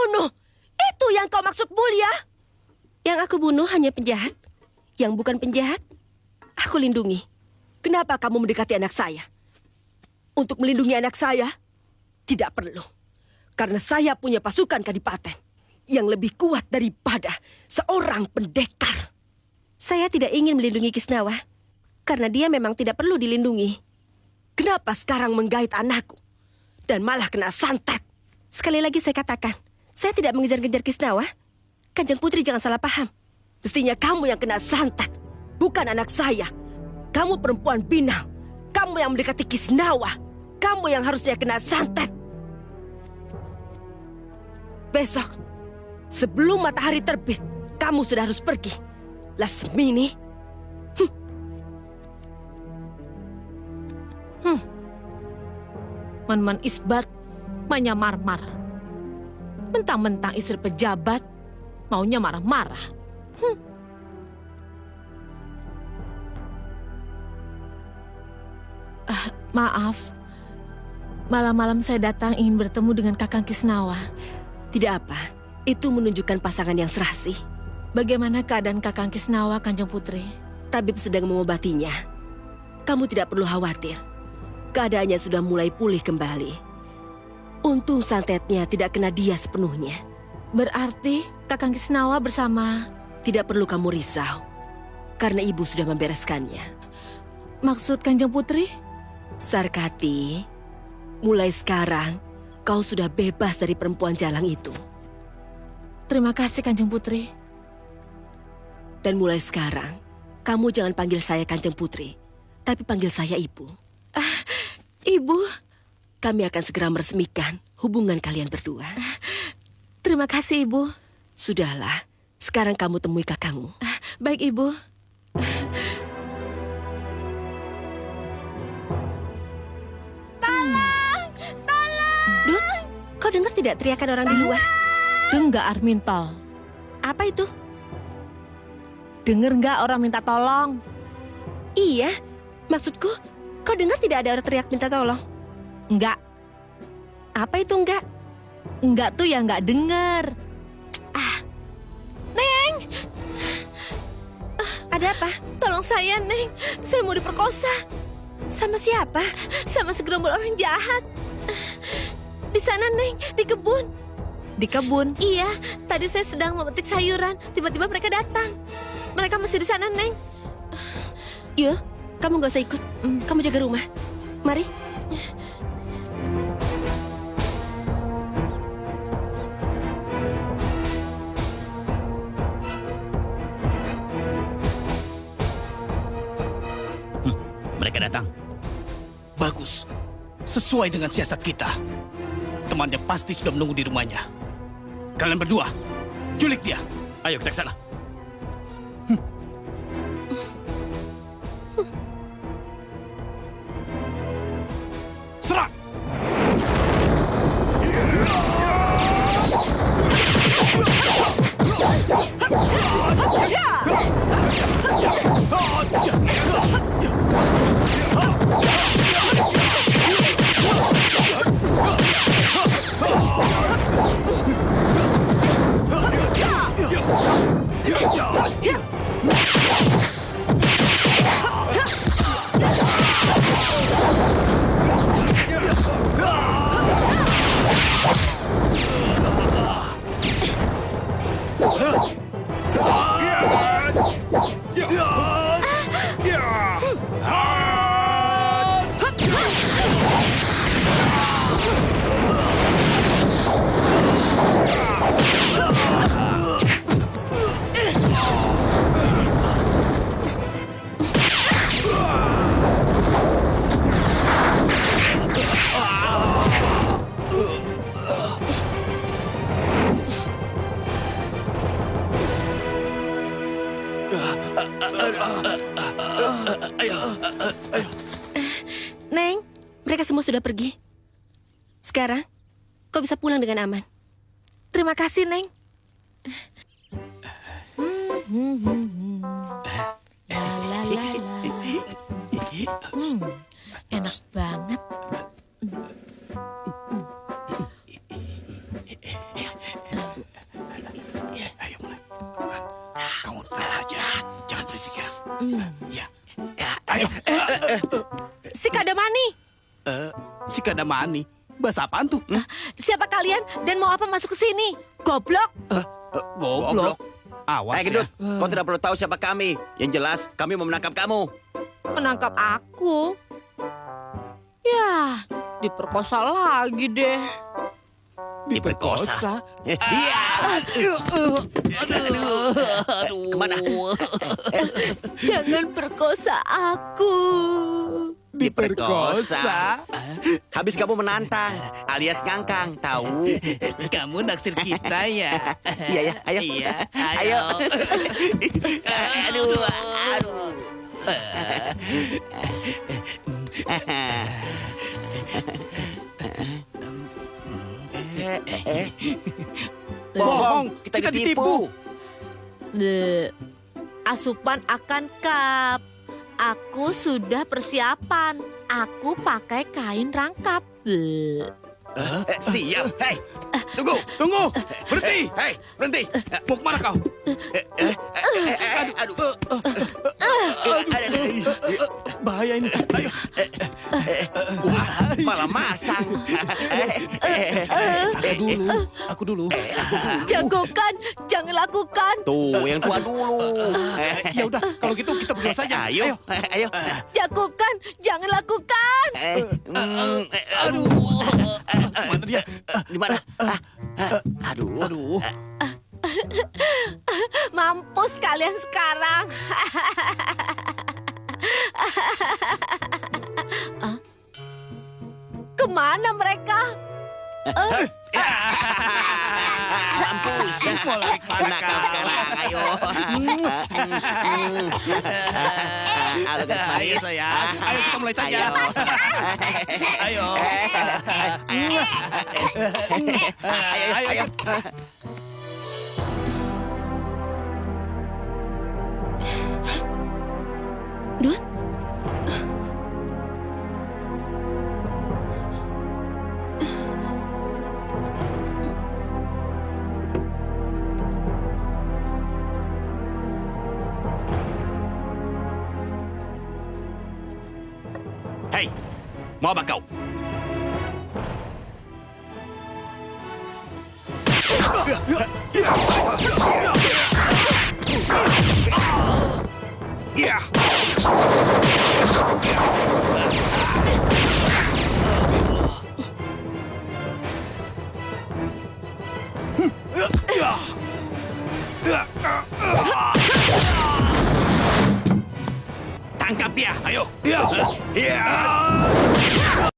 pembunuh. Itu yang kau maksud mulia? Yang aku bunuh hanya penjahat. Yang bukan penjahat, aku lindungi. Kenapa kamu mendekati anak saya? Untuk melindungi anak saya, tidak perlu. Karena saya punya pasukan kadipaten yang lebih kuat daripada seorang pendekar. Saya tidak ingin melindungi Kisnawa karena dia memang tidak perlu dilindungi. Kenapa sekarang menggait anakku dan malah kena santet? Sekali lagi saya katakan, saya tidak mengejar-ngejar Kisnawa. Kanjeng Putri jangan salah paham. Mestinya kamu yang kena santet, bukan anak saya. Kamu perempuan binal. Kamu yang mendekati Kisnawa. Kamu yang harusnya kena santet. Besok, sebelum matahari terbit, kamu sudah harus pergi. Lasmini, Hmm. Man-man isbat, manyamar-mar. Mentang-mentang istri pejabat, maunya marah-marah. Hmm. Ah, maaf, malam-malam saya datang ingin bertemu dengan Kakang Kisnawa. Tidak apa, itu menunjukkan pasangan yang serasi. Bagaimana keadaan Kakang Kisnawa, Kanjeng Putri? Tabib sedang mengobatinya. Kamu tidak perlu khawatir. Keadaannya sudah mulai pulih kembali. Untung santetnya tidak kena dia sepenuhnya. Berarti Kakang Kisnawa bersama... Tidak perlu kamu risau. Karena ibu sudah membereskannya. Maksud Kanjeng Putri? Sarkati, mulai sekarang kau sudah bebas dari perempuan jalang itu. Terima kasih Kanjeng Putri. Dan mulai sekarang, kamu jangan panggil saya Kanjeng Putri, tapi panggil saya Ibu. Ah, Ibu. Kami akan segera meresmikan hubungan kalian berdua. Terima kasih, Ibu. Sudahlah, sekarang kamu temui kakakmu. Ah, baik, Ibu. Tolong! Tolong! Dut, kau dengar tidak teriakan orang di luar? Dengar, Armintal. Apa itu? Dengar nggak orang minta tolong? Iya, maksudku, kau dengar tidak ada orang teriak minta tolong? Enggak. Apa itu enggak? Enggak tuh ya enggak dengar. Ah, Neng! Ah, ada apa? Tolong saya, Neng. Saya mau diperkosa. Sama siapa? Sama segerombol orang jahat. Di sana, Neng. Di kebun. Di kebun? Iya. Tadi saya sedang memetik sayuran. Tiba-tiba mereka datang. Mereka masih di sana, Neng. Yuk, kamu gak usah ikut. Kamu jaga rumah. Mari. Mereka datang. Bagus. Sesuai dengan siasat kita. Temannya pasti sudah menunggu di rumahnya. Kalian berdua, culik dia. Ayo kita ke sana. Neng, mereka semua sudah pergi. Sekarang, kau bisa pulang dengan aman. Terima kasih, Neng. Hmm, enak banget. Si Kadamani, Eh, si Kadamani. Bahasa apaan tuh? Hmm? siapa kalian dan mau apa masuk ke sini? Goblok! Eh, goblok. Awas Eh, Gendut, ya. kau tidak perlu tahu siapa kami. Yang jelas, kami mau menangkap kamu. Menangkap aku? Ya, diperkosa lagi deh. Diperkosa. Eh, Iya. Ke mana? Jangan perkosa aku. Diperkosa. Habis kamu menantang, alias ngangkang, tahu? Kamu naksir kita ya? Iya ya, ayo. Iya, Ayo. aduh, aduh. Bohong, kita, kita ditipu. Bleh. Asupan akan kap. Aku sudah persiapan. Aku pakai kain rangkap. Eh, siap. Hei, tunggu. Tunggu, berhenti. Hei, berhenti. Mau ke mana kau? Eh, aduh. Bahaya ini. Ayo. Wah, malah masang. Aku dulu. Aku dulu. Jagokan, jangan lakukan. Tuh, yang tua dulu. Ya udah, kalau gitu kita berdua saja. Ayo, ayo. Jagokan, jangan lakukan. Eh, mm, eh, Aduh. Mana dia? Di mana? Ah, ah, Aduh. Aduh. Mampus kalian sekarang. Ah? Ke mana mereka? Mampus. Ke mana Nakal kau? sekarang, ayo. Halo, Ayo manis. sayang, ayo kita mulai saja. Ayo. Ayo. Ayo, ayo. Mau apa kau? Tangkap dia, ayo. Ya. Ya.